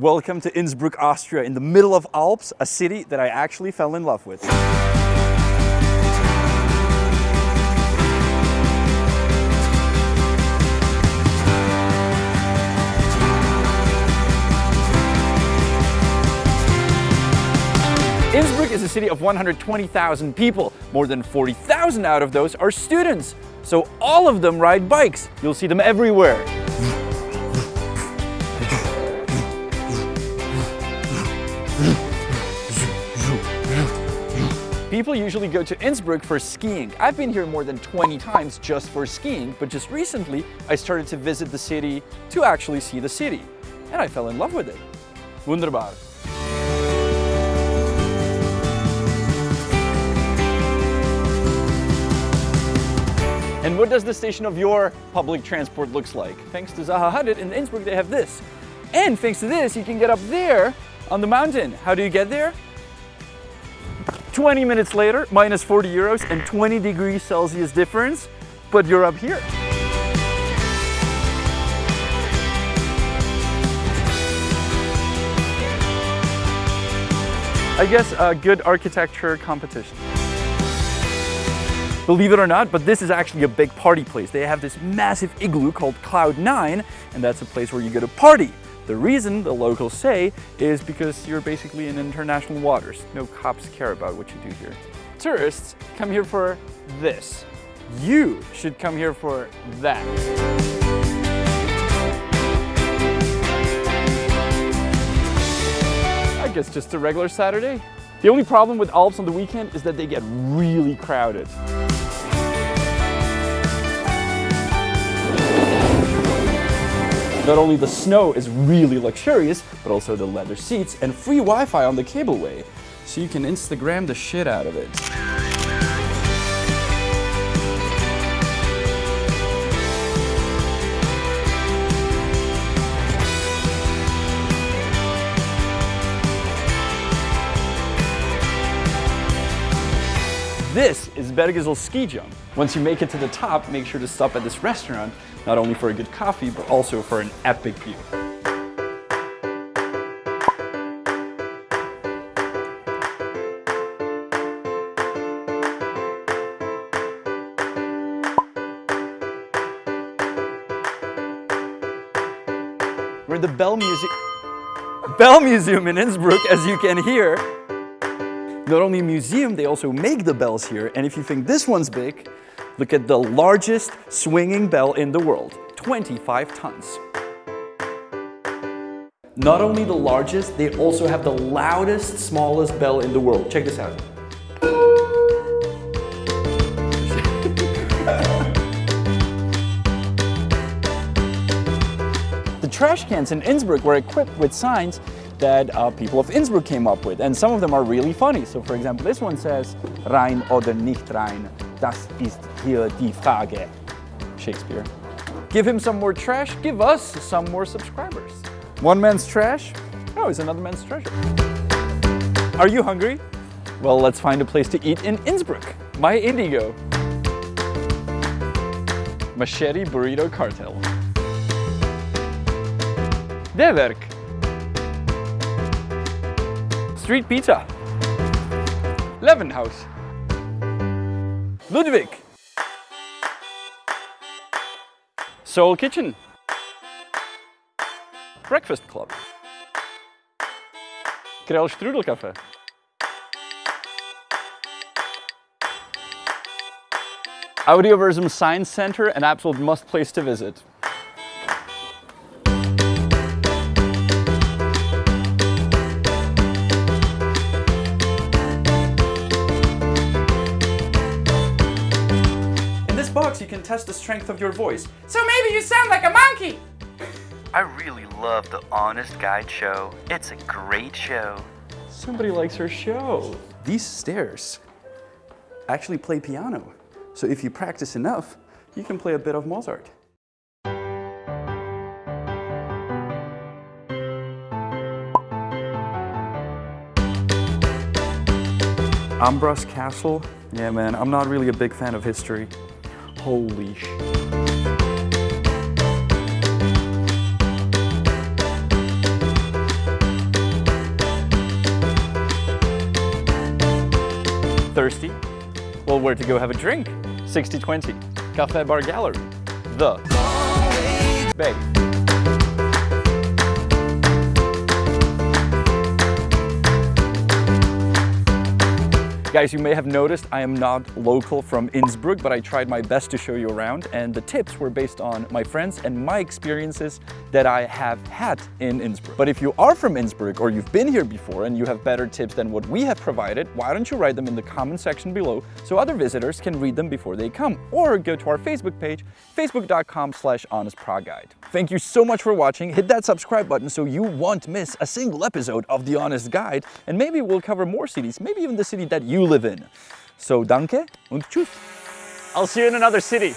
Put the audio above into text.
Welcome to Innsbruck, Austria, in the middle of Alps, a city that I actually fell in love with. Innsbruck is a city of 120,000 people. More than 40,000 out of those are students. So all of them ride bikes. You'll see them everywhere. People usually go to Innsbruck for skiing. I've been here more than 20 times just for skiing, but just recently I started to visit the city to actually see the city. And I fell in love with it. Wunderbar. And what does the station of your public transport looks like? Thanks to Zaha Hadid in Innsbruck, they have this. And thanks to this, you can get up there on the mountain. How do you get there? 20 minutes later, minus 40 euros and 20 degrees Celsius difference, but you're up here. I guess a good architecture competition. Believe it or not, but this is actually a big party place. They have this massive igloo called Cloud 9, and that's a place where you go to party. The reason the locals say is because you're basically in international waters. No cops care about what you do here. Tourists come here for this. You should come here for that. I guess just a regular Saturday. The only problem with Alps on the weekend is that they get really crowded. Not only the snow is really luxurious, but also the leather seats and free Wi-Fi on the cableway. So you can Instagram the shit out of it. This is Bergisel ski jump. Once you make it to the top, make sure to stop at this restaurant, not only for a good coffee, but also for an epic view. We're at the Bell Museum, Bell Museum in Innsbruck, as you can hear. Not only a museum, they also make the bells here. And if you think this one's big, look at the largest swinging bell in the world, 25 tons. Not only the largest, they also have the loudest, smallest bell in the world. Check this out. The trash cans in Innsbruck were equipped with signs that uh, people of Innsbruck came up with. And some of them are really funny. So for example, this one says, rein oder nicht rein, das ist hier die Frage. Shakespeare. Give him some more trash, give us some more subscribers. One man's trash, oh, is another man's treasure. Are you hungry? Well, let's find a place to eat in Innsbruck. My Indigo. Machete Burrito Cartel. Der Werk. Street Pizza. Löwenhaus. Ludwig. Soul Kitchen. Breakfast Club. Kröll Strudelcafé. Audioversum Science Center, an absolute must place to visit. You can test the strength of your voice. So maybe you sound like a monkey. I really love the Honest Guide show. It's a great show. Somebody likes her show. These stairs actually play piano. So if you practice enough, you can play a bit of Mozart. Ambras Castle. Yeah, man, I'm not really a big fan of history. Holy Thirsty? Well, where to go have a drink? 6020, Cafe Bar Gallery, The Bay. Guys, you may have noticed I am not local from Innsbruck, but I tried my best to show you around and the tips were based on my friends and my experiences that I have had in Innsbruck. But if you are from Innsbruck or you've been here before and you have better tips than what we have provided, why don't you write them in the comment section below so other visitors can read them before they come or go to our Facebook page, facebook.com slash honestpraguide. Thank you so much for watching. Hit that subscribe button so you won't miss a single episode of The Honest Guide and maybe we'll cover more cities, maybe even the city that you live in. So danke und tschüss. I'll see you in another city.